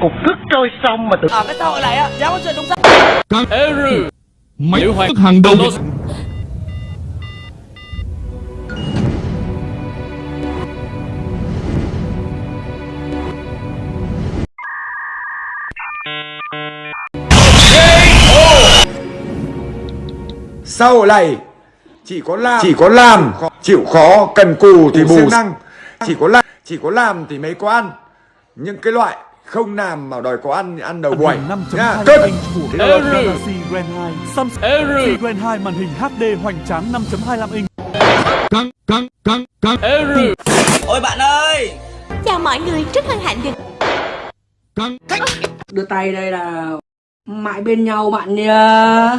cục tức trôi sông mà tự ở cái tội này á. Dám có chuyện đúng sai Các Mày tức hàng đầu Sau này chỉ có làm. Chỉ có làm. Chịu khó cần cù thì bù. năng. Chỉ có làm chỉ có làm thì mới có ăn. Những cái loại không làm mà đòi có ăn thì ăn đầu buổi. năm nha 5.2 cất inch của Galaxy Grand 2 Samsung Grand 2 màn hình HD hoành tráng 5.25 inch. Căng căng căng căng. Ôi bạn ơi! Chào mọi người, rất hân hạnh được căng. Đưa tay đây là mãi bên nhau bạn nha